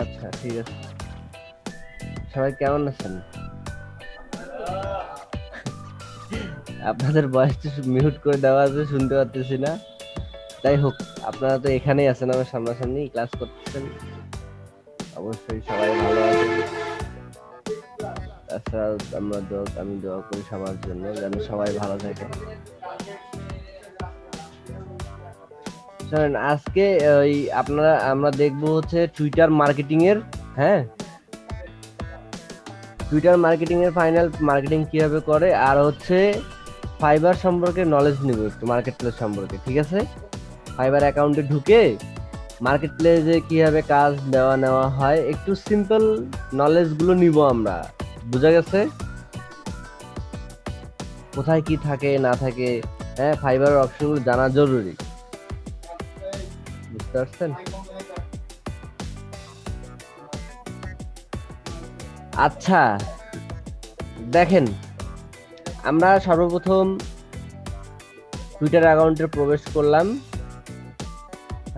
আচ্ছা ঠিক আছে। সবাই কেমন আছেন? আপনাদের বয়সটা মিউট করে দেওয়া আছে, শুনতে পারতেছি না। যাই হোক, আপনারা তো এখানেই আছেন আমার সামনাসামনি ক্লাস করতেছেন। অবশ্যই সবাই ভালো আছেন। তাছাড়া আমরা দোয়া আমি দোয়া করি সবার জন্য, যেন সবাই ভালো থাকে। শোনেন, আজকে ওই আপনারা, আমরা দেখব হচ্ছে টুইটার মার্কেটিং এর হ্যাঁ? টুইটার মার্কেটিং এর ফাইনাল মার্কেটিং কীভাবে করে, আর হচ্ছে ফাইবার সম্পর্কে নলেজ নিব একটু মার্কেট প্লেস সম্পর্কে, ঠিক আছে? ফাইবার অ্যাকাউন্টে ঢুকে মার্কেট প্লেসে কীভাবে কাজ দেওয়া নেওয়া হয়, একটু সিম্পল নলেজগুলো নিব আমরা, বুঝা গেছে? কোথায় কি থাকে, না থাকে হ্যাঁ ফাইবার অপশনগুলো জানা জরুরি। পারছেন আচ্ছা দেখেন, আমরা সর্বপ্রথম টুইটার অ্যাকাউন্টে প্রবেশ করলাম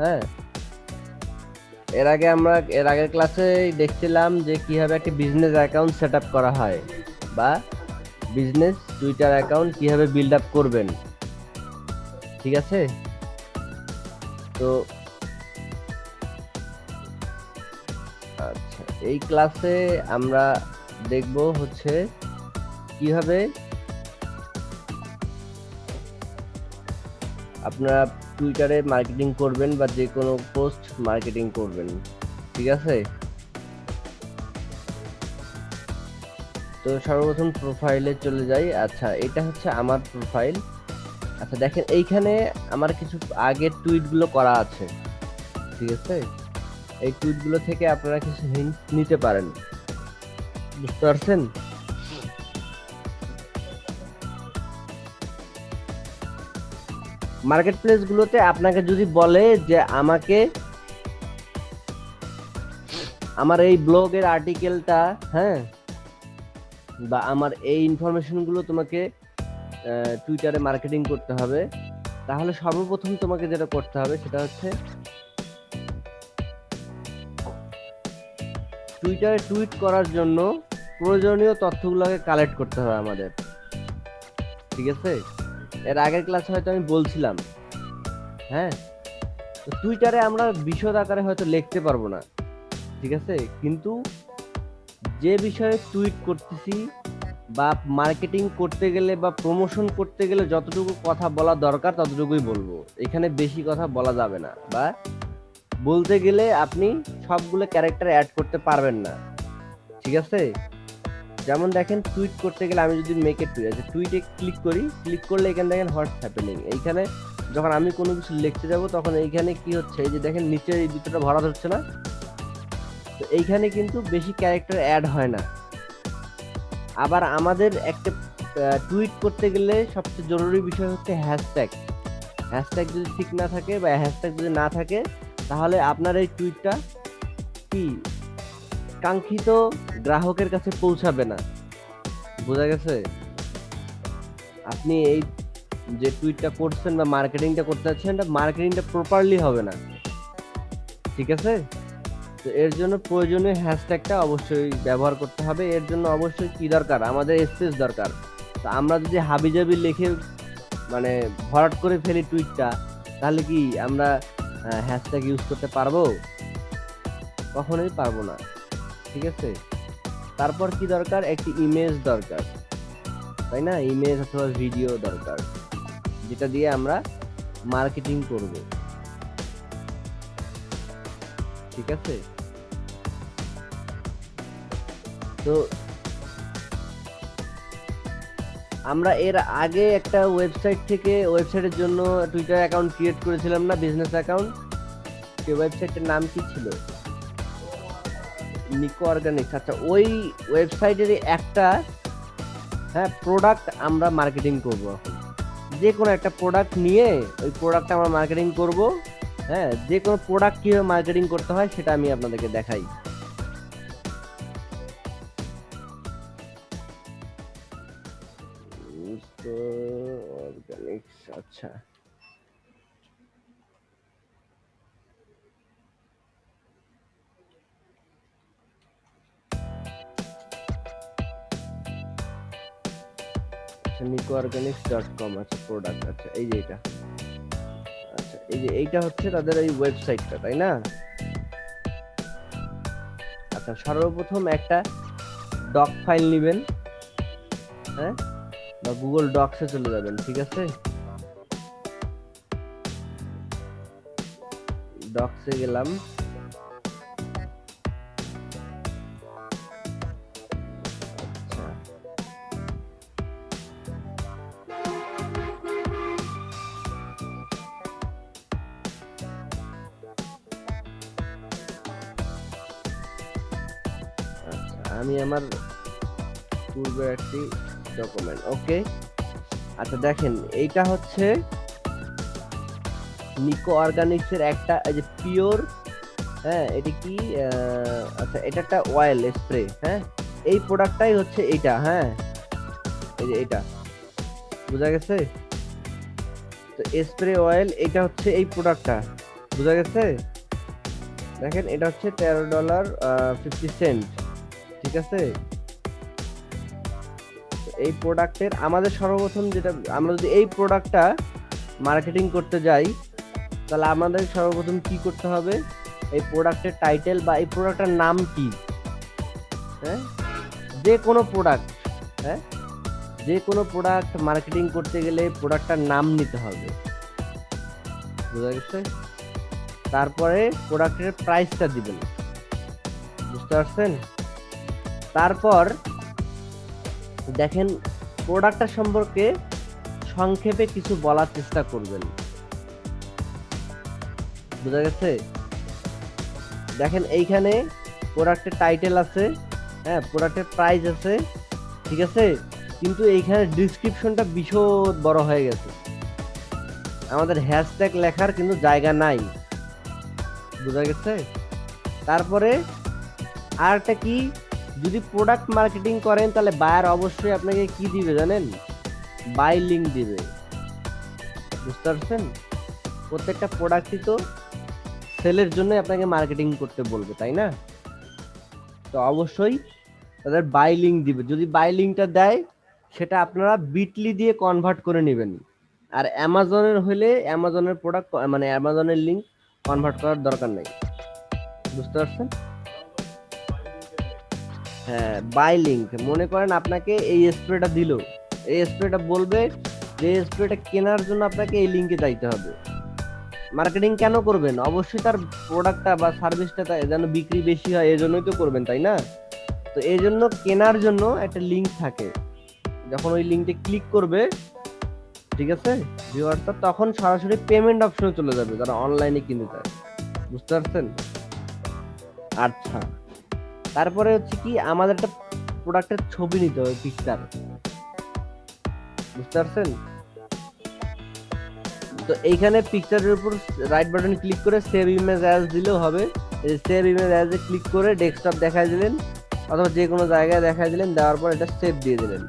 হ্যাঁ? এর আগে আমরা, এর আগের ক্লাসে দেখছিলাম যে কীভাবে একটা বিজনেস অ্যাকাউন্ট সেট করা হয় বা বিজনেস টুইটার অ্যাকাউন্ট কীভাবে বিল্ড আপ করবেন। ঠিক আছে? তো এই ক্লাসে আমরা দেখব হচ্ছে কীভাবে আপনারা টুইটারে মার্কেটিং করবেন বা যে কোনো পোস্ট মার্কেটিং করবেন, ঠিক আছে? তো সর্বপ্রথম প্রোফাইলে চলে যাই। আচ্ছা এটা হচ্ছে আমার প্রোফাইল আচ্ছা দেখেন, এইখানে আমার কিছু আগের টুইটগুলো করা আছে, ঠিক আছে? এই টুইটগুলো থেকে আপনারা কিছু হিন্ট নিতে পারেন। বুঝতে পারছেন? মার্কেট প্লেসগুলোতে আপনাকে যদি বলে যে আমাকে আমার এই ব্লগের আর্টিকেলটা হ্যাঁ বা আমার এই ইনফরমেশনগুলো তোমাকে টুইটারে মার্কেটিং করতে হবে, তাহলে সর্বপ্রথম তোমাকে যেটা করতে হবে সেটা হচ্ছে টুইটারে টুইট করার জন্য প্রয়োজনীয় তথ্যগুলোকে কালেক্ট করতে হবে আমাদের। ঠিক আছে? এর আগের ক্লাসে হয়তো আমি বলছিলাম। হ্যাঁ? টুইটারে আমরা বিশদ আকারে হয়তো লিখতে পারব না। ঠিক আছে? কিন্তু যে বিষয়ে টুইট করতেছি বা মার্কেটিং করতে গেলে বা প্রমোশন করতে গেলে যতটুকু কথা বলা দরকার ততটুকুই বলব। এখানে বেশি কথা বলা যাবে না বা বলতে গেলে আপনি সবগুলো ক্যারেক্টার অ্যাড করতে পারবেন না। ঠিক আছে? যেমন দেখেন টুইট করতে গেলে আমি যদি মেকে টুইট আছে টুইটে ক্লিক করি ক্লিক করলে এখানে দেখেন হোয়াটস হ্যাপেনিং এইখানে যখন আমি কোনো কিছু লিখতে যাব, তখন এইখানে কি হচ্ছে? এই যে দেখেন নিচে এই ভিতরটা ভরা হচ্ছে না? তো এইখানে কিন্তু বেশি ক্যারেক্টার অ্যাড হয় না। আবার আমাদের একটা টুইট করতে গেলে সবচেয়ে জরুরি বিষয় হচ্ছে হ্যাশট্যাগ হ্যাশট্যাগ যদি ঠিক না থাকে বা হ্যাশট্যাগ যদি না থাকে তাহলে আপনার এই টুইটটা কি? কাঙ্ক্ষিত গ্রাহকের কাছে পৌঁছাবে না। বোঝা গেছে? আপনি এই যে টুইটটা করছেন বা মার্কেটিংটা করতে যাচ্ছেন, এটা মার্কেটিংটা প্রপারলি হবে না। ঠিক আছে? তো এর জন্য প্রয়োজনীয় হ্যাশট্যাগটা অবশ্যই ব্যবহার করতে হবে। এর জন্য অবশ্যই কি দরকার? আমাদের স্পেস দরকার। তো আমরা যদি হাবিজাবি লিখে মানে ভরাট করে ফেলি টুইটটা তাহলে কি আমরা হ্যাশট্যাগ ইউজ করতে পারব? কখনোই পারব না। ঠিক আছে? তারপর কি দরকার? একটি ইমেজ দরকার। তাই না? ইমেজ অথবা ভিডিও দরকার। যেটা দিয়ে আমরা মার্কেটিং করব। ঠিক আছে? তো আমরা এর আগে একটা ওয়েবসাইট থেকে ওয়েবসাইটের জন্য টুইটার অ্যাকাউন্ট ক্রিয়েট করেছিলাম না বিজনেস অ্যাকাউন্ট সেই ওয়েবসাইটের নাম কি ছিল? নিকো অর্গানিক্স আচ্ছা ওই ওয়েবসাইটের একটা হ্যাঁ প্রোডাক্ট আমরা মার্কেটিং করব যে কোনো একটা প্রোডাক্ট নিয়ে ওই প্রোডাক্টটা আমরা মার্কেটিং করব হ্যাঁ যে কোনো প্রোডাক্ট কীভাবে মার্কেটিং করতে হয় সেটা আমি আপনাদেরকে দেখাই। আচ্ছা নিকো অর্গানিক্স ডট কম আচ্ছা প্রোডাক্ট আচ্ছা এই যে এটা। আচ্ছা এই যে এইটা হচ্ছে তাদের এই ওয়েবসাইটটা তাই না? আচ্ছা সর্বপ্রথম একটা ডক ফাইল নেবেন হ্যাঁ? বা গুগল ডক্সে চলে যাবেন, ঠিক আছে? ডক্সে গেলাম। পূর্বের একটি ডকুমেন্ট ওকে আচ্ছা দেখেন, এইটা হচ্ছে নিকো অর্গানিক্সের একটা, এই যে পিওর হ্যাঁ এটা কি আচ্ছা এটা একটা অয়েল স্প্রে হ্যাঁ? এই প্রোডাক্টটাই হচ্ছে এইটা হ্যাঁ? এই যে এটা বোঝা গেছে? তো স্প্রে অয়েল এটা হচ্ছে এই প্রোডাক্টটা বোঝা গেছে? দেখেন, এটা হচ্ছে তেরো ডলার ফিফটি সেন্ট ঠিক আছে? এই প্রোডাক্টের আমাদের সর্বপ্রথম যেটা, আমরা যদি এই প্রোডাক্টটা মার্কেটিং করতে যাই, তাহলে আমাদের সর্বপ্রথম কি করতে হবে? এই প্রোডাক্টের টাইটেল বা এই প্রোডাক্টের নাম কি? হ্যাঁ? যে কোনো প্রোডাক্ট হ্যাঁ? যে কোনো প্রোডাক্ট মার্কেটিং করতে গেলে প্রোডাক্টটার নাম নিতে হবে। বোঝা গেছে? তারপরে প্রোডাক্টের প্রাইসটা দিবেন। বুঝতে পারছেন? তারপর দেখেন প্রোডাক্টটা সম্পর্কে সংক্ষেপে কিছু বলার চেষ্টা করবেন। বোঝা গেছে? দেখেন, এইখানে প্রোডাক্টের টাইটেল আছে হ্যাঁ প্রোডাক্টের প্রাইস আছে, ঠিক আছে? কিন্তু এইখানে ডিসক্রিপশনটা বিশদ বড় হয়ে গেছে। আমাদের হ্যাশট্যাগ লেখার কিন্তু জায়গা নাই। বোঝা গেছে? তারপরে আরটা কি? যদি প্রোডাক্ট মার্কেটিং করেন, তাহলে বায়ার অবশ্যই আপনাকে কি দিবে জানেন? বাই লিঙ্ক দিবে। বুঝতে পারছেন? প্রত্যেকটা প্রোডাক্টই তো সেলের জন্য আপনাকে মার্কেটিং করতে বলবে, তাই না? তো অবশ্যই তাদের বাই লিঙ্ক দিবে। যদি বাই লিঙ্কটা দেয়, সেটা আপনারা বিটলি দিয়ে কনভার্ট করে নেবেন। আর অ্যামাজনের হলে অ্যামাজনের প্রোডাক্ট মানে অ্যামাজনের লিঙ্ক কনভার্ট করার দরকার নেই। বুঝতে পারছেন? হ্যাঁ বাই লিঙ্ক মনে করেন আপনাকে এই স্প্রেটা দিল। এই স্প্রেটা বলবে যে স্প্রেটা কেনার জন্য আপনাকে এই লিঙ্কে যাইতে হবে। মার্কেটিং কেন করবেন? অবশ্যই তার প্রোডাক্টটা বা সার্ভিসটা যেন বিক্রি বেশি হয় এই জন্যই তো করবেন, তাই না? তো এই জন্য কেনার জন্য একটা লিঙ্ক থাকে। যখন ওই লিঙ্কে ক্লিক করবে, ঠিক আছে ভিউয়ারটা তখন সরাসরি পেমেন্ট অপশনে চলে যাবে, যারা অনলাইনে কিনতে চায়। বুঝতে পারছেন? আচ্ছা। তারপরে হচ্ছে কি, আমাদের একটা প্রোডাক্টের ছবি নিতে হবে পিকচার বুঝতে পারছেন? তো এইখানে পিকচারের উপর রাইট বাটন ক্লিক করে সেভ ইমেজ অ্যাজ দিলেও হবে। সেভ ইমেজ অ্যাজে ক্লিক করে ডেস্কটপ দেখাই দিলেন, অথবা যে কোনো জায়গায় দেখাই দিলেন, দেওয়ার পর এটা সেভ দিয়ে দিলেন।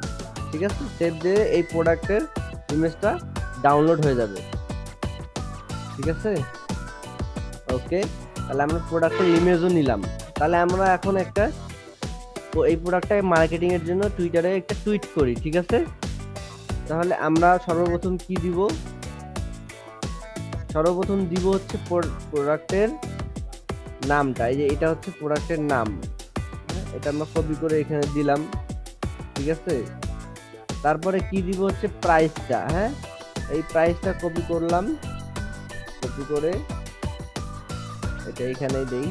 ঠিক আছে? সেভ দিয়ে এই প্রোডাক্টের ইমেজটা ডাউনলোড হয়ে যাবে। ঠিক আছে? ওকে তাহলে আমরা প্রোডাক্টের ইমেজও নিলাম। তাহলে আমরা এখন একটা তো এই প্রোডাক্টটাকে মার্কেটিং এর জন্য টুইটারে একটা টুইট করি ঠিক আছে? তাহলে আমরা সর্বপ্রথম কি দিব? সর্বপ্রথম দিব হচ্ছে প্রোডাক্টের নামটা এই যে এটা হচ্ছে প্রোডাক্টের নাম। হ্যাঁ, এটা আমরা কপি করে এখানে দিলাম ঠিক আছে? তারপরে কি দিব হচ্ছে প্রাইসটা হ্যাঁ? এই প্রাইসটা কপি করলাম কপি করে এটা এখানেই দেই।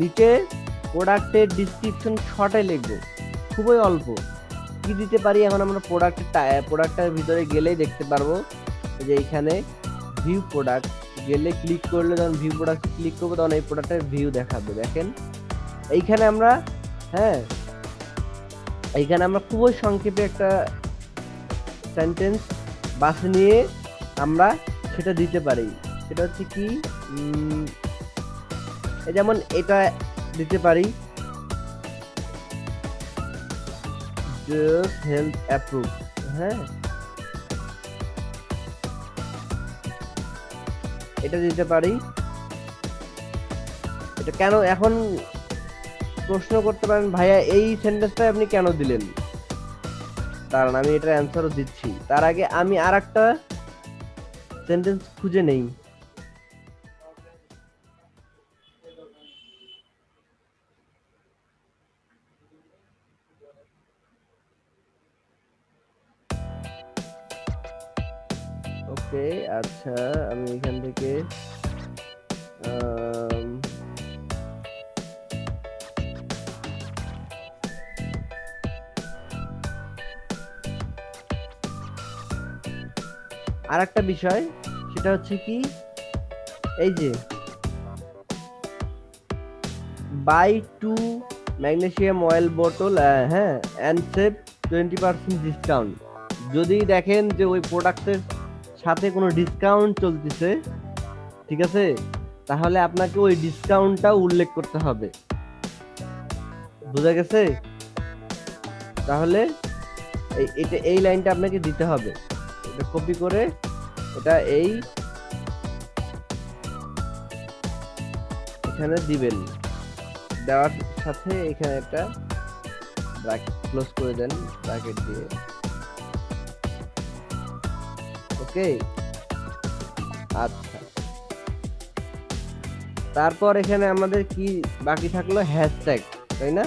নিচে প্রোডাক্টের ডিসক্রিপশন শর্টে লিখব। খুবই অল্প। কি দিতে পারি এখন আমরা প্রোডাক্টের প্রোডাক্টের ভিতরে গেলেই দেখতে পারব। যে এখানে ভিউ প্রোডাক্ট গেলে ক্লিক করলে যখন ভিউ প্রোডাক্ট ক্লিক করব তখন এই প্রোডাক্টের ভিউ দেখাবে, দেখেন? এইখানে আমরা হ্যাঁ? এইখানে আমরা খুবই সংক্ষেপে একটা সেন্টেন্স বাস নিয়ে আমরা সেটা দিতে পারি। সেটা হচ্ছে কি যেমন এটা দিতে পারি। হেলথ অ্যাপ্রুভ হ্যাঁ? এটা দিতে পারি। এটা কেন এখন প্রশ্ন করতে পারেন, ভাইয়া, এই সেন্টেন্সটা আপনি কেন দিলেন? দাঁড়ান আমি এটার অ্যান্সারও দিচ্ছি। তার আগে আমি আর একটা সেন্টেন্স খুঁজে নেই। ওকে আচ্ছা আমি এখান থেকে আর একটা বিষয়, সেটা হচ্ছে কি, এই যে বাই টু ম্যাগনেসিয়াম অয়েল বোতল হ্যাঁ and save twenty percent discount যদি দেখেন যে ওই প্রোডাক্টের সাথে কোনো ডিসকাউন্ট চলতেছে, ঠিক আছে? তাহলে আপনাকে ওই ডিসকাউন্টটা উল্লেখ করতে হবে। বোঝা গেছে? তাহলে এটা, এই লাইনটা আপনাকে দিতে হবে। এটা কপি করে এটা এই এখানে দিবেন। দেওয়ার সাথে এখানে একটা ব্র্যাকেট ক্লোজ করে দেন ব্র্যাকেট দিয়ে। ওকে আচ্ছা। তারপর এখানে আমাদের কি বাকি থাকল? হ্যাশট্যাগ তাই না?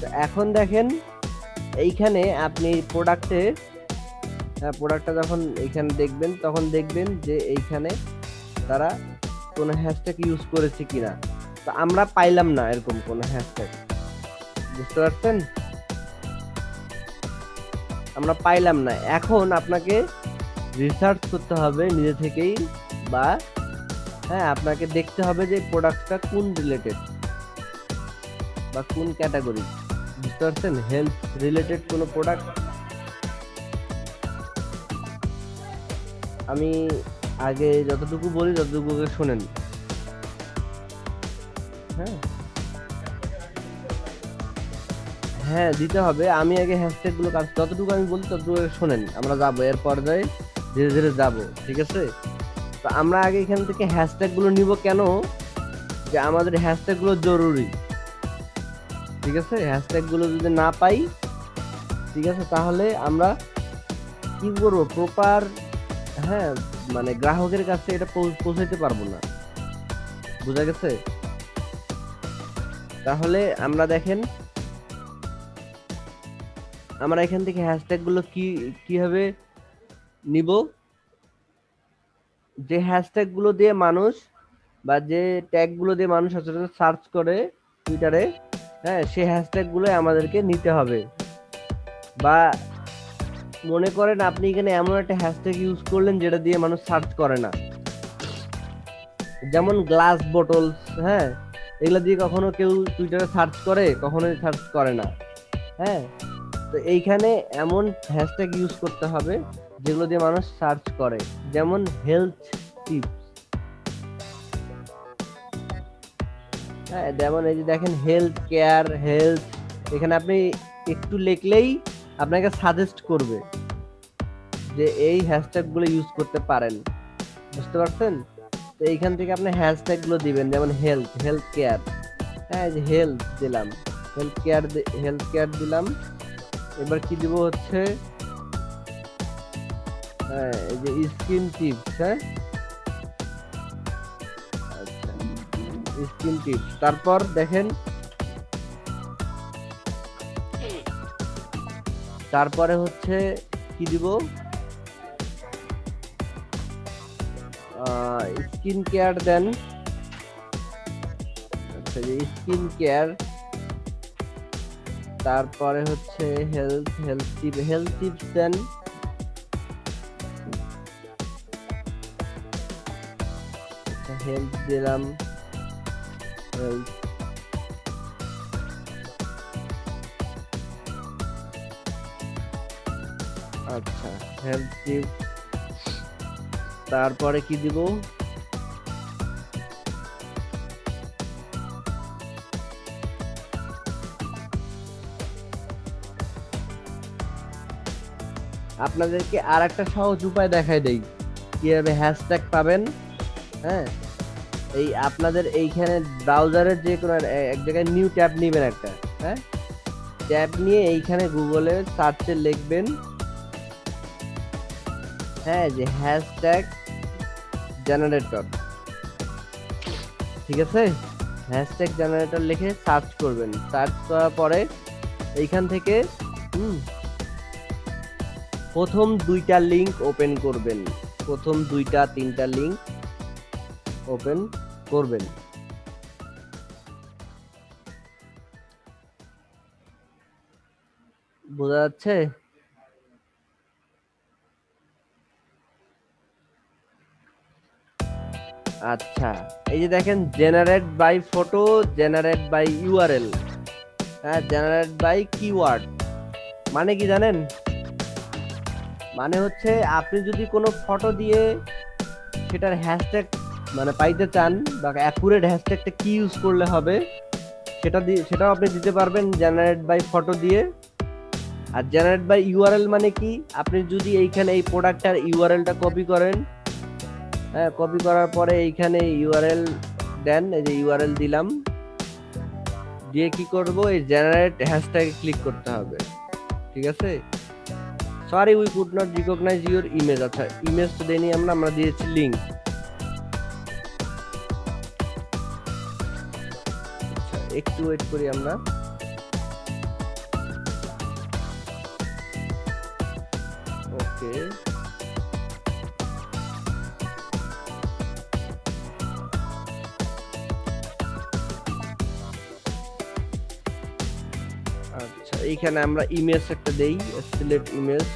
তো এখন দেখেন, এইখানে আপনি প্রোডাক্টে হ্যাঁ প্রোডাক্টটা যখন এইখানে দেখবেন, তখন দেখবেন যে এইখানে তারা কোনো হ্যাশট্যাগ ইউজ করেছে কিনা। তো আমরা পাইলাম না এরকম কোনো হ্যাশট্যাগ বুঝতে পারছেন? আমরা পাইলাম না। এখন আপনাকে রিসার্চ করতে হবে নিজে থেকেই বা হ্যাঁ আপনাকে দেখতে হবে যে প্রোডাক্টটা কোন রিলেটেড বা কোন ক্যাটাগরি বুঝতে পারছেন? হেলথ রিলেটেড কোনো প্রোডাক্ট আমি আগে যতটুকু বলি ততটুকু শোনেন হ্যাঁ? হ্যাঁ দিতে হবে। আমি আগে হ্যাশট্যাগগুলো কাজ যতটুকু আমি বলি ততটুকু শোনেন আমরা যাব। এর পর্যায়ে ধীরে ধীরে যাব, ঠিক আছে? তো আমরা আগে এখান থেকে হ্যাশট্যাগগুলো নিব কেন? যে আমাদের হ্যাশট্যাগগুলো জরুরি, ঠিক আছে? হ্যাশট্যাগগুলো যদি না পাই, ঠিক আছে? তাহলে আমরা কি করব? প্রপার হ্যাঁ মানে গ্রাহকের কাছে এটা পৌঁছাইতে পারব না, বোঝা গেছে? তাহলে আমরা দেখেন, আমরা এখান থেকে হ্যাশট্যাগগুলো কি কীভাবে নিব। যে হ্যাশট্যাগগুলো দিয়ে মানুষ বা যে ট্যাগগুলো দিয়ে মানুষ সচরাচর সার্চ করে টুইটারে হ্যাঁ সেই হ্যাশট্যাগগুলো আমাদেরকে নিতে হবে। বা মনে করেন আপনি এখানে এমন একটা হ্যাশট্যাগ ইউজ করলেন যেটা দিয়ে মানুষ সার্চ করে না। যেমন গ্লাস বোটলস হ্যাঁ এগুলো দিয়ে কখনো কেউ টুইটারে সার্চ করে, কখনোই সার্চ করে না। হ্যাঁ তো এইখানে এমন হ্যাশট্যাগ ইউজ করতে হবে যেগুলো দিয়ে মানুষ সার্চ করে, যেমন হেলথ টিপস হ্যাঁ যেমন এই যে দেখেন হেলথ কেয়ার হেলথ এখানে আপনি একটু লিখলেই আপনাকে সাজেস্ট করবে যে এই হ্যাশট্যাগগুলো ইউজ করতে পারেন। বুঝতে পারছেন? তো এইখান থেকে আপনি হ্যাশট্যাগগুলো দিবেন, যেমন হেলথ হেলথ কেয়ার হ্যাঁ যে হেলথ দিলাম। হেলথ কেয়ার হেলথ কেয়ার দিলাম। এবার কি দিব হচ্ছে? যে স্কিন টিপস হ্যাঁ? আচ্ছা স্কিন টিপস। তারপর দেখেন, তারপরে হচ্ছে কি দিব? স্কিন কেয়ার দেন। আচ্ছা যে স্কিন কেয়ার। তারপরে হচ্ছে health health tip, health tips দেন। হেলথ দিলাম। আচ্ছা হেলথ টিপ তারপরে কি দিব? আপনাদেরকে আর একটা সহজ উপায় দেখাই দেই। কীভাবে হ্যাশট্যাগ পাবেন? হ্যাঁ? এই আপনাদের এইখানে ব্রাউজারের যে কোনো এক জায়গায় নিউ ট্যাব নেবেন একটা হ্যাঁ? ট্যাব নিয়ে এইখানে গুগলে সার্চে লিখবেন হ্যাঁ যে হ্যাশট্যাগ জেনারেটর ঠিক আছে? হ্যাশট্যাগ জেনারেটর লিখে সার্চ করবেন। সার্চ করার পরে এইখান থেকে, হুম, প্রথম দুইটা লিংক ওপেন করবেন। প্রথম দুইটা, তিনটা লিংক ওপেন করবেন। বোঝা যাচ্ছে? আচ্ছা এই যে দেখেন generate by photo generate by URL হ্যাঁ জেনারেট বাই কিওয়ার্ড মানে কি জানেন? মানে হচ্ছে আপনি যদি কোনো ফটো দিয়ে সেটার হ্যাশট্যাগ মানে পাইতে চান বা অ্যাকুরেট হ্যাশট্যাগটা কি ইউজ করলে হবে, সেটা দিয়ে সেটাও আপনি দিতে পারবেন জেনারেট বাই ফটো দিয়ে। আর জেনারেট বাই ইউআরএল মানে কি? আপনি যদি এইখানে এই প্রোডাক্টটার ইউআরএলটা কপি করেন হ্যাঁ কপি করার পরে এইখানে ইউআরএল দেন, এই যে ইউআরএল দিলাম। দিয়ে কি করব? এই জেনারেট হ্যাশট্যাগে ক্লিক করতে হবে। ঠিক আছে? Sorry we could not recognise your image আচ্ছা ইমেজ তো দেনি আমরা আমরা দিয়েছি লিংক একটু ওয়েট করি আমরা। ওকে আচ্ছা এইখানে আমরা ইমেজ একটা দেই সিলেক্ট ইমেজ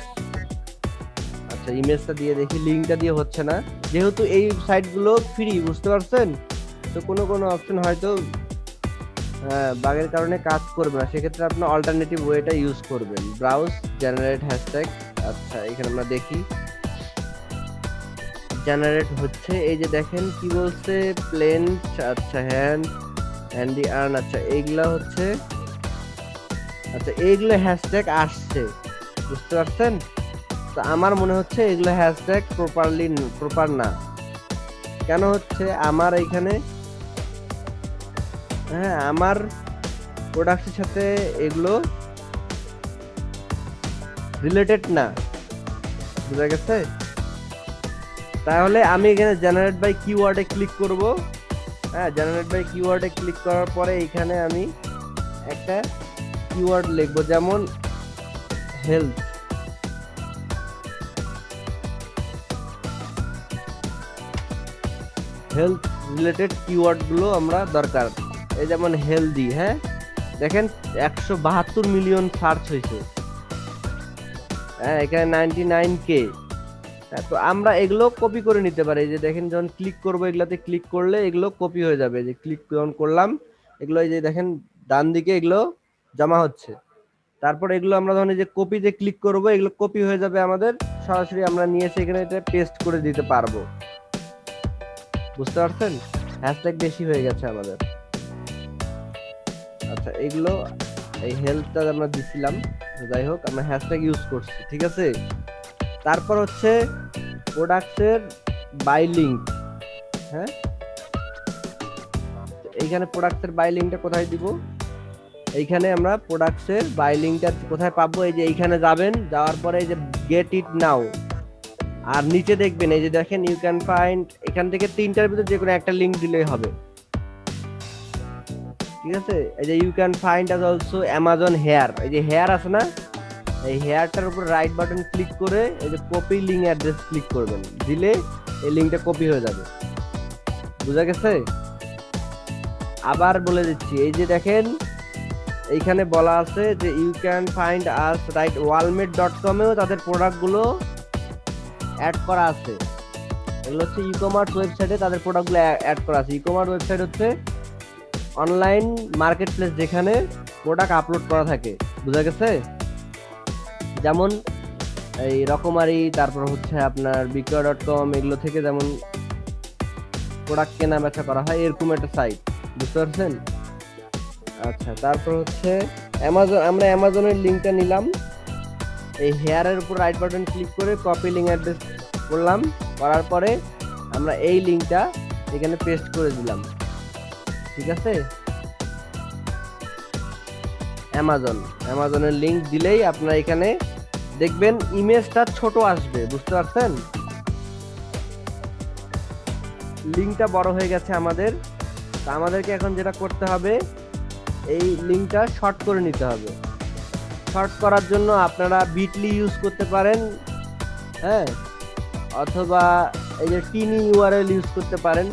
আচ্ছা ইমেজটা দিয়ে দেখি লিঙ্কটা দিয়ে হচ্ছে না। যেহেতু এই সাইটগুলো ফ্রি বুঝতে পারছেন? তো কোনো কোনো অপশন হয়তো বাগের কারণে কাজ করবে না। সেক্ষেত্রে আপনি অল্টারনেটিভ ওয়েটা ইউজ করবেন। ব্রাউজ জেনারেট হ্যাশট্যাগ আচ্ছা এখানে আমরা দেখি। জেনারেট হচ্ছে, এই যে দেখেন, কি বলছে? প্লেন আচ্ছা হ্যান্ড হ্যান্ডি আর্ন আচ্ছা এইগুলা হচ্ছে আচ্ছা এইগুলো হ্যাশট্যাগ আসছে। বুঝতে পারছেন? তো আমার মনে হচ্ছে এগুলো হ্যাশট্যাগ প্রপারলি প্রপার না। কেন হচ্ছে? আমার এইখানে হ্যাঁ আমার প্রোডাক্টের সাথে এগুলো রিলেটেড না। বুঝা গেছে? তাহলে আমি এখানে জেনারেট বাই কিওয়ার্ডে ক্লিক করব। হ্যাঁ জেনারেট বাই কিওয়ার্ডে ক্লিক করার পরে এখানে আমি একটা কিওয়ার্ড লিখব, যেমন হেলথ হেলথ রিলেটেড কিওয়ার্ডগুলো আমরা দরকার। এই যেমন হেলদি হ্যাঁ? দেখেন, একশো বাহাত্তর মিলিয়ন সার্চ হয়েছে। হ্যাঁ এখানে নাইনটি নাইন কে। তো আমরা এগুলো কপি করে নিতে পারি। যে দেখেন, যখন ক্লিক করব, এগুলাতে ক্লিক করলে এগুলো কপি হয়ে যাবে। যে ক্লিক যখন করলাম, এগুলো এই যে দেখেন, ডান দিকে এগুলো জমা হচ্ছে। তারপর এগুলো আমরা এই যে কপিতে ক্লিক করব, এগুলো কপি হয়ে যাবে আমাদের। সরাসরি আমরা নিয়ে এসে এখানে এটা পেস্ট করে দিতে পারব। বুঝতে পারছেন? হ্যাশট্যাগ বেশি হয়ে গেছে আমাদের। আচ্ছা এগুলো এই হেলথটা আমরা দিছিলাম যাই হোক, আমরা হ্যাশট্যাগ ইউজ করছি, ঠিক আছে? তারপর হচ্ছে প্রোডাক্টের বাই লিঙ্ক হ্যাঁ? এইখানে প্রোডাক্টের বাই লিঙ্কটা কোথায় দিব? এইখানে আমরা প্রোডাক্টসের বাই লিঙ্কটা কোথায় পাবো? এই যে এইখানে যাবেন, যাওয়ার পরে এই যে গেট ইট নাও আর নিচে দেখবেন, এই যে দেখেন ইউ ক্যান ফাইন্ড এখান থেকে তিনটার ভিতরে যে কোনো একটা লিঙ্ক দিলেই হবে। ঠিক আছে? এই যে you can find us also Amazon here এই যে হেয়ার আছে না? এই হেয়ারটার উপর রাইট বাটন ক্লিক করে এই যে কপি লিঙ্ক অ্যাড্রেস ক্লিক করবেন। দিলে এই লিঙ্কটা কপি হয়ে যাবে। বুঝা গেছে? আবার বলে দিচ্ছি, এই যে দেখেন, এইখানে বলা আছে যে you can find us right Walmart dot কমেও তাদের প্রোডাক্টগুলো অ্যাড করা আছে। এগুলো হচ্ছে ই কমার্স ওয়েবসাইটে তাদের প্রোডাক্টগুলো অ্যাড করা আছে। ই কমার্স ওয়েবসাইট হচ্ছে অনলাইন মার্কেট প্লেস যেখানে প্রোডাক্ট আপলোড করা থাকে, বুঝা গেছে? যেমন এই রকমারি, তারপর হচ্ছে আপনার বিক্রয় ডট কম এগুলো থেকে যেমন প্রোডাক্ট কেনা বেচা করা হয়, এরকম একটা সাইট বুঝতে পারছেন? আচ্ছা তারপর হচ্ছে অ্যামাজন আমরা অ্যামাজনের লিঙ্কটা নিলাম। এই হেয়ারের উপর রাইট বাটন ক্লিক করে কপি লিঙ্ক অ্যাড্রেস করলাম, করার পরে আমরা এই লিঙ্কটা এখানে পেস্ট করে দিলাম। ঠিক আছে? অ্যামাজন অ্যামাজনের লিঙ্ক দিলেই আপনারা এখানে দেখবেন ইমেজটা ছোট আসবে, বুঝতে পারছেন? লিঙ্কটা বড় হয়ে গেছে আমাদের। তা আমাদেরকে এখন যেটা করতে হবে, এই লিঙ্কটা শর্ট করে নিতে হবে। শর্ট করার জন্য আপনারা বিটলি ইউজ করতে পারেন হ্যাঁ? অথবা এই যে টিনি ইউআরএল ইউজ করতে পারেন।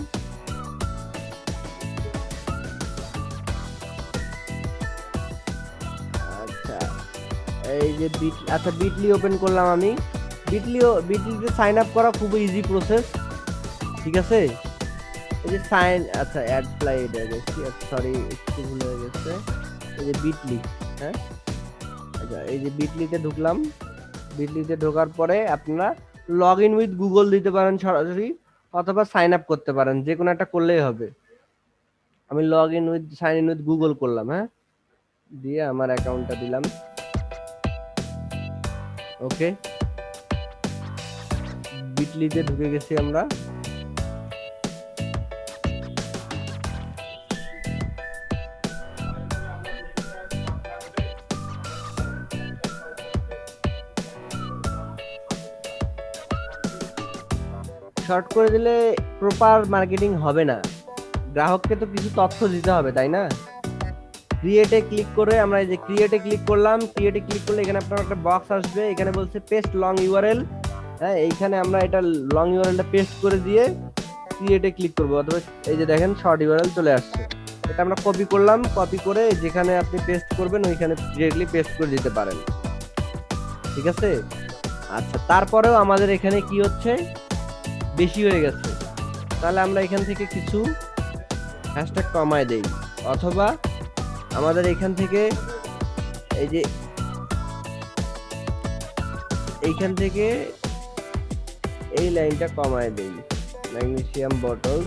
এই যে বিট আচ্ছা বিটলি ওপেন করলাম আমি। বিটলি বিটলিতে সাইন আপ করা খুবই ইজি প্রসেস ঠিক আছে? এই যে সাইন আচ্ছা অ্যাড প্লাই সরি একটু ভুল হয়ে গেছে। এই যে বিটলি হ্যাঁ? আচ্ছা এই যে বিটলিতে ঢুকলাম। বিটলিতে ঢোকার পরে আপনারা লগ ইন উইথ গুগল দিতে পারেন সরাসরি, অথবা সাইন আপ করতে পারেন, যে কোনো একটা করলেই হবে। আমি log in with sign in with Google করলাম হ্যাঁ? দিয়ে আমার অ্যাকাউন্টটা দিলাম। ওকে। বিটলিতে ঢুকে গেছি আমরা। শর্ট করে দিলে প্রপার মার্কেটিং হবে না। গ্রাহককে তো কিছু তথ্য দিতে হবে, তাই না? ক্রিয়েটে ক্লিক করে আমরা এই যে ক্রিয়েটে ক্লিক করলাম ক্রিয়েটে ক্লিক করলে এখানে আপনার একটা বক্স আসবে, এখানে বলছে পেস্ট লং ইউআরএল হ্যাঁ এইখানে আমরা এটা লং ইউআরএলটা পেস্ট করে দিয়ে ক্রিয়েটে ক্লিক করব, অথবা এই যে দেখেন শর্ট ইউআরএল চলে আসছে। এটা আমরা কপি করলাম কপি করে যেখানে আপনি পেস্ট করবেন ওইখানে ডিরেক্টলি পেস্ট করে দিতে পারেন। ঠিক আছে? আচ্ছা তারপরেও আমাদের এখানে কি হচ্ছে? বেশি হয়ে গেছে। তাহলে আমরা এখান থেকে কিছু হ্যাশট্যাগ কমায় দেই, অথবা আমাদের এখান থেকে এই যে এইখান থেকে এই লাইনটা কমায় দেই ম্যাগনেসিয়াম বটল।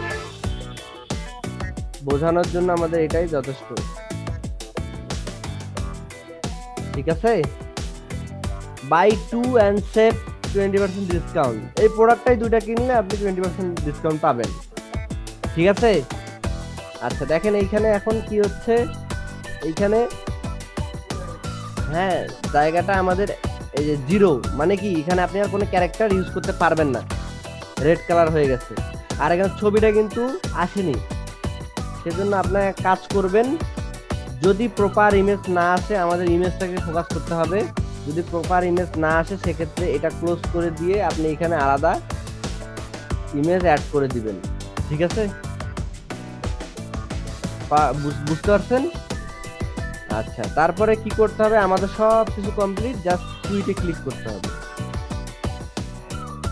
বোঝানোর জন্য আমাদের এটাই যথেষ্ট। ঠিক আছে? Buy two and save twenty percent discount. এই প্রোডাক্টটাই দুইটা কিনলে আপনি টোয়েন্টি পার্সেন্ট ডিসকাউন্ট পাবেন। ঠিক আছে? আচ্ছা দেখেন এইখানে এখন কি হচ্ছে? এইখানে হ্যাঁ জায়গাটা আমাদের এই যে জিরো মানে কি, এখানে আপনি আর কোনো ক্যারেক্টার ইউজ করতে পারবেন না। রেড কালার হয়ে গেছে। আর এখানে ছবিটা কিন্তু আসেনি। সেজন্য আপনার কাজ করবেন, যদি প্রপার ইমেজ না আসে, আমাদের ইমেজটাকে ফোকাস করতে হবে। যদি প্রপার ইমেজ না আসে, সেক্ষেত্রে এটা ক্লোজ করে দিয়ে আপনি এখানে আলাদা ইমেজ অ্যাড করে দিবেন। ঠিক আছে? বুঝতে পারছেন? আচ্ছা তারপরে কি করতে হবে? আমাদের সব কিছু কমপ্লিট জাস্ট টুইটে ক্লিক করতে হবে।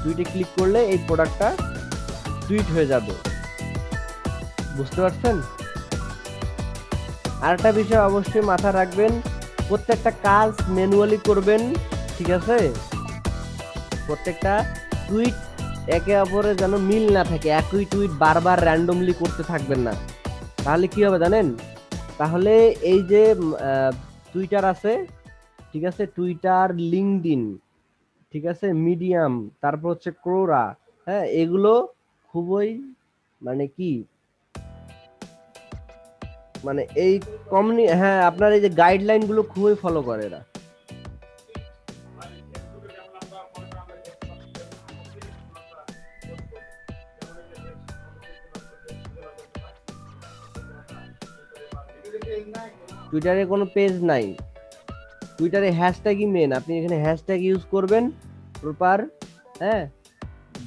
টুইটে ক্লিক করলে এই প্রোডাক্টটা টুইট হয়ে যাবে। বুঝতে পারছেন? আরেকটা বিষয় অবশ্যই মাথা রাখবেন, প্রত্যেকটা কাজ ম্যানুয়ালি করবেন, ঠিক আছে? প্রত্যেকটা টুইট একে অপরে যেন মিল না থাকে, একই টুইট বারবার র্যান্ডমলি করতে থাকবেন না। তাহলে কি হবে জানেন? তাহলে এই যে টুইটার আছে, ঠিক আছে? টুইটার লিঙ্কডিন ঠিক আছে? মিডিয়াম তারপর হচ্ছে ক্রোরা হ্যাঁ? এগুলো খুবই মানে কি? মানে এই কমিউনি হ্যাঁ আপনার এই যে গাইডলাইনগুলো খুবই ফলো করে এরা। টুইটারে কোনো পেজ নাই। টুইটারে হ্যাশট্যাগই মেন আপনি এখানে হ্যাশট্যাগ ইউজ করবেন প্রপার হ্যাঁ?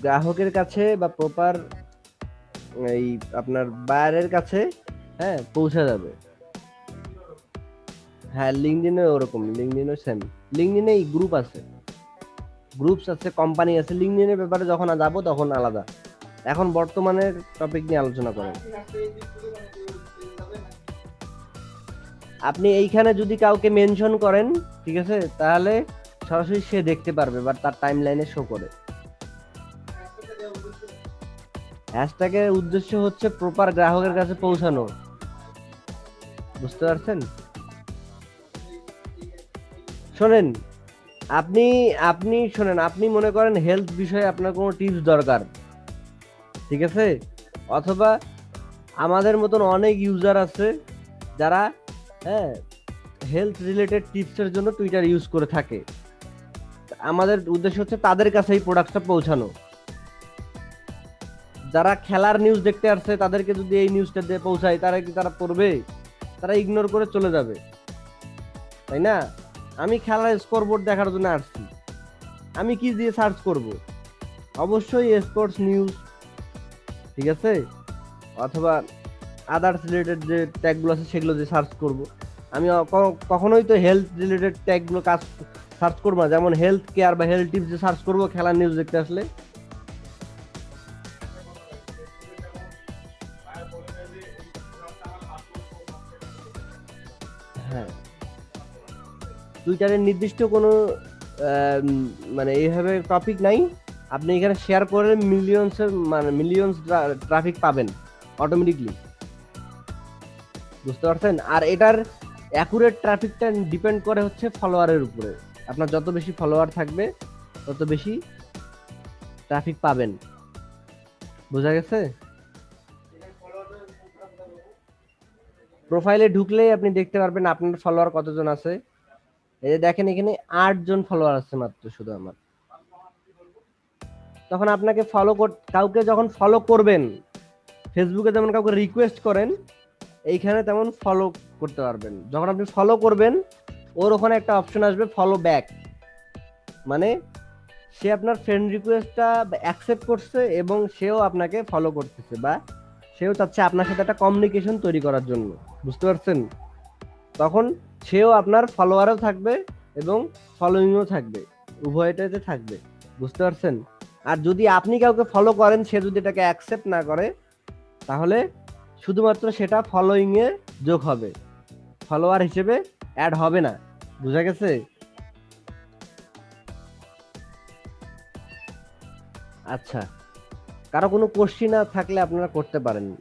গ্রাহকের কাছে বা প্রপার এই আপনার বায়ারের কাছে হ্যাঁ পৌঁছে যাবে। হ্যাঁ লিঙ্কডিনে ওরকম লিঙ্কডিনে সেম লিঙ্কডিনে এই গ্রুপ আছে। গ্রুপস আছে কোম্পানি আছে। লিঙ্কডিনের ব্যাপারে যখন যাব তখন আলাদা। এখন বর্তমানের টপিক নিয়ে আলোচনা করেন। আপনি এইখানে যদি কাউকে মেনশন করেন, ঠিক আছে, তাহলে সরাসরি সে দেখতে পারবে বা তার টাইম লাইনে শো করে হ্যাশট্যাগের উদ্দেশ্য হচ্ছে প্রপার গ্রাহকের কাছে পৌঁছানো। বুঝতে পারছেন? শোনেন, আপনি আপনি শোনেন, আপনি মনে করেন হেলথ বিষয়ে আপনার কোনো টিপস দরকার, ঠিক আছে? অথবা আমাদের মতন অনেক ইউজার আছে যারা হ্যাঁ হেলথ রিলেটেড টিপসের জন্য টুইটার ইউজ করে থাকে। আমাদের উদ্দেশ্য হচ্ছে তাদের কাছে এই প্রোডাক্টটা পৌঁছানো। যারা খেলার নিউজ দেখতে আসছে, তাদেরকে যদি এই নিউজটা দিয়ে পৌঁছায়, তারা কি তারা পড়বে? তারা ইগনোর করে চলে যাবে। তাই না? আমি খেলার স্কোর বোর্ড দেখার জন্য আসছি। আমি কি দিয়ে সার্চ করব? অবশ্যই স্পোর্টস নিউজ ঠিক আছে? অথবা আদার্স রিলেটেড যে ট্যাগগুলো আছে সেগুলো দিয়ে সার্চ করব। আমি কখনোই তো হেলথ রিলেটেড ট্যাগগুলো কাজ সার্চ করব না। যেমন হেলথ কেয়ার বা হেলথ টিপস যে সার্চ করব, খেলার নিউজ দেখতে আসলে। হ্যাঁ। টুইটারের নির্দিষ্ট কোনো মানে এইভাবে টপিক নাই। আপনি এখানে শেয়ার করে মিলিয়নসের মানে মিলিয়নস ট্রাফিক পাবেন অটোমেটিকলি বুঝতে পারছেন? আর এটার অ্যাকুরেট ট্রাফিকটা ডিপেন্ড করে হচ্ছে ফলোয়ারের উপরে। আপনার যত বেশি ফলোয়ার থাকবে, তত বেশি ট্রাফিক পাবেন। বোঝা গেছে? প্রোফাইলে ঢুকলেই আপনি দেখতে পারবেন আপনার ফলোয়ার কতজন আছে। এই যে দেখেন এখানে আট জন ফলোয়ার আছে মাত্র শুধু আমার। তখন আপনাকে ফলো কাউকে যখন ফলো করবেন ফেসবুকে যেমন কাউকে রিকোয়েস্ট করেন এইখানে তেমন ফলো করতে পারবেন। যখন আপনি ফলো করবেন, ওর ওখানে একটা অপশন আসবে ফলো ব্যাক মানে সে আপনার ফ্রেন্ড রিকোয়েস্টটা অ্যাকসেপ্ট করছে এবং সেও আপনাকে ফলো করতেছে বা সেও চাচ্ছে আপনার সাথে একটা কমিউনিকেশন তৈরি করার জন্য। বুঝতে পারছেন? তখন সেও আপনার ফলোয়ারও থাকবে এবং ফলোয়িংও থাকবে। উভয়টাতে থাকবে। বুঝতে পারছেন? আর যদি আপনি কাউকে ফলো করেন, সে যদি এটাকে অ্যাকসেপ্ট না করে, তাহলে শুধুমাত্র সেটা ফলোয়িং এ যোগ হবে। ফলোয়ার হিসেবে অ্যাড হবে না। বুঝা গেছে? আচ্ছা। কারও কোনো কোশ্চিন থাকলে আপনারা করতে পারেন।